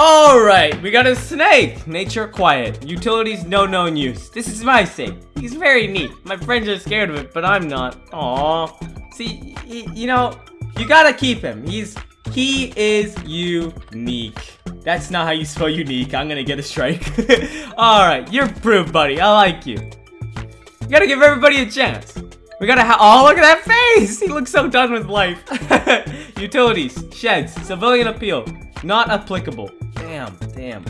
Alright, we got a snake. Nature quiet. Utilities no known use. This is my snake. He's very neat. My friends are scared of it, but I'm not. Aww. See, you know, you gotta keep him. He's he is unique. That's not how you spell unique. I'm gonna get a strike. Alright, you're proof, buddy. I like you. You gotta give everybody a chance. We gotta ha- Oh, look at that face! He looks so done with life. Utilities, sheds, civilian appeal. Not applicable. Damn, damn.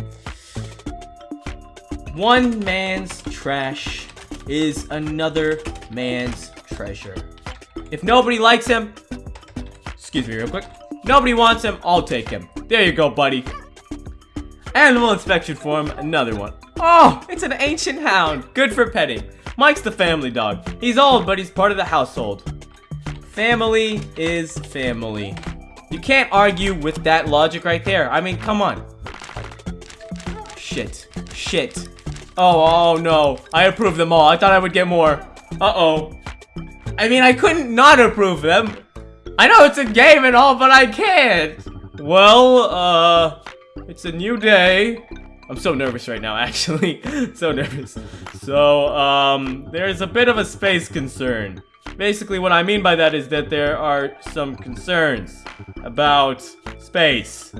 One man's trash is another man's treasure. If nobody likes him, excuse me real quick. Nobody wants him, I'll take him. There you go, buddy. Animal inspection form, another one. Oh, it's an ancient hound. Good for petting. Mike's the family dog. He's old, but he's part of the household. Family is family. You can't argue with that logic right there. I mean, come on. Shit. Shit. Oh, oh no. I approve them all. I thought I would get more. Uh-oh. I mean, I couldn't not approve them. I know it's a game and all, but I can't. Well, uh, it's a new day. I'm so nervous right now, actually. so nervous. So, um, there's a bit of a space concern. Basically, what I mean by that is that there are some concerns about space.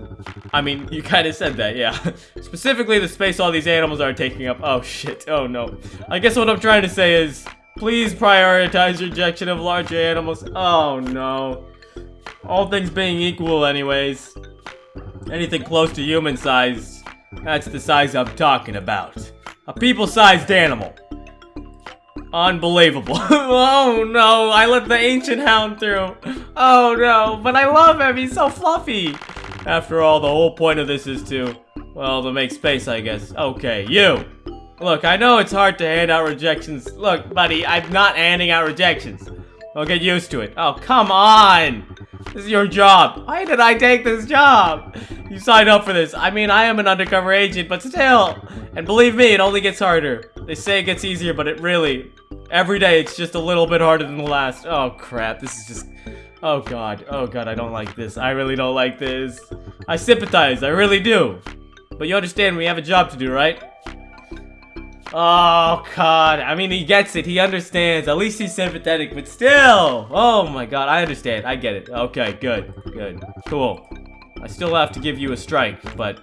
I mean, you kind of said that, yeah. Specifically, the space all these animals are taking up. Oh, shit. Oh, no. I guess what I'm trying to say is, please prioritize rejection of larger animals. Oh, no. All things being equal, anyways. Anything close to human size, that's the size I'm talking about. A people-sized animal. Unbelievable. oh no, I let the ancient hound through. Oh no, but I love him, he's so fluffy. After all, the whole point of this is to, well, to make space, I guess. Okay, you. Look, I know it's hard to hand out rejections. Look, buddy, I'm not handing out rejections. I'll get used to it. Oh, come on. This is your job. Why did I take this job? You signed up for this. I mean, I am an undercover agent, but still. And believe me, it only gets harder. They say it gets easier, but it really, every day, it's just a little bit harder than the last. Oh, crap. This is just, oh, God. Oh, God, I don't like this. I really don't like this. I sympathize. I really do. But you understand we have a job to do, right? Oh, God. I mean, he gets it. He understands. At least he's sympathetic, but still. Oh, my God. I understand. I get it. Okay, good. Good. Cool. I still have to give you a strike, but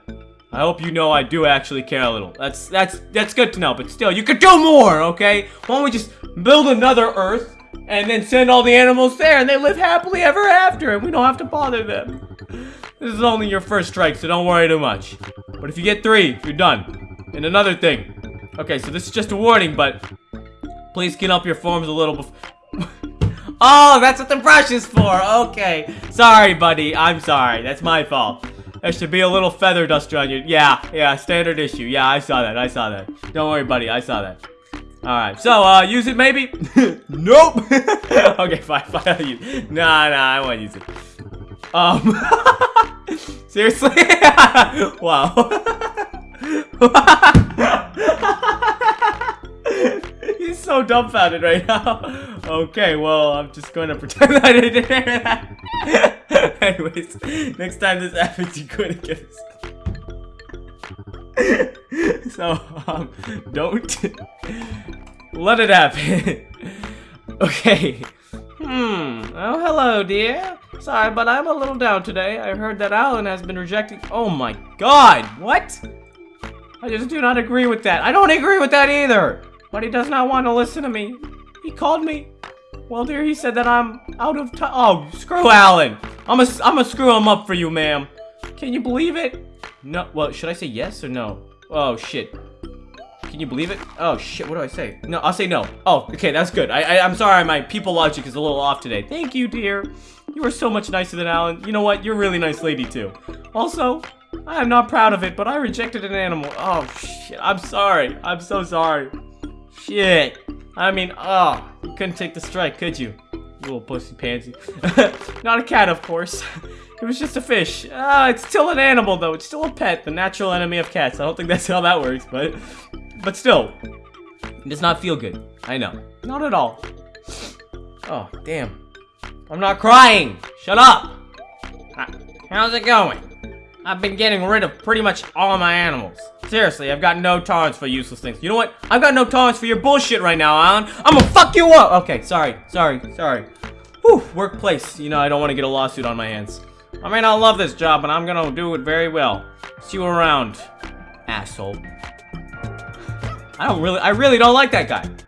I hope you know I do actually care a little. That's that's that's good to know, but still, you could do more, okay? Why don't we just build another Earth and then send all the animals there and they live happily ever after and we don't have to bother them. This is only your first strike, so don't worry too much. But if you get three, you're done. And another thing, Okay, so this is just a warning, but please clean up your forms a little before... Oh, that's what the brush is for. Okay. Sorry, buddy. I'm sorry. That's my fault. There should be a little feather duster on you. Yeah, yeah, standard issue. Yeah, I saw that. I saw that. Don't worry, buddy. I saw that. Alright, so, uh, use it maybe? nope! okay, fine, fine, I'll use it. Nah, nah, I won't use it. Um, seriously? wow. He's so dumbfounded right now. Okay, well, I'm just going to pretend I didn't hear that. Anyways, next time this happens, you're to get us. so, um, don't let it happen. okay. Hmm. Oh, hello, dear. Sorry, but I'm a little down today. I heard that Alan has been rejecting- Oh my god! What? I just do not agree with that. I don't agree with that either. But he does not want to listen to me. He called me. Well, dear, he said that I'm out of time. Oh, screw Alan. I'm a, I'm a screw him up for you, ma'am. Can you believe it? No, well, should I say yes or no? Oh, shit. Can you believe it? Oh, shit, what do I say? No, I'll say no. Oh, okay, that's good. I, I, I'm sorry, my people logic is a little off today. Thank you, dear. You are so much nicer than Alan. You know what? You're a really nice lady, too. Also, I am not proud of it, but I rejected an animal. Oh, shit. I'm sorry. I'm so sorry. Shit. I mean, oh, you couldn't take the strike, could you? Little pussy pansy. not a cat, of course. It was just a fish. Ah, it's still an animal, though. It's still a pet, the natural enemy of cats. I don't think that's how that works, but... But still. It does not feel good. I know. Not at all. Oh, damn. I'm not crying. Shut up. How's it going? I've been getting rid of pretty much all my animals. Seriously, I've got no tolerance for useless things. You know what? I've got no tolerance for your bullshit right now, Alan. I'm gonna fuck you up! Okay, sorry, sorry, sorry. Whew, workplace. You know, I don't want to get a lawsuit on my hands. I may not love this job, but I'm gonna do it very well. See you around, asshole. I don't really, I really don't like that guy.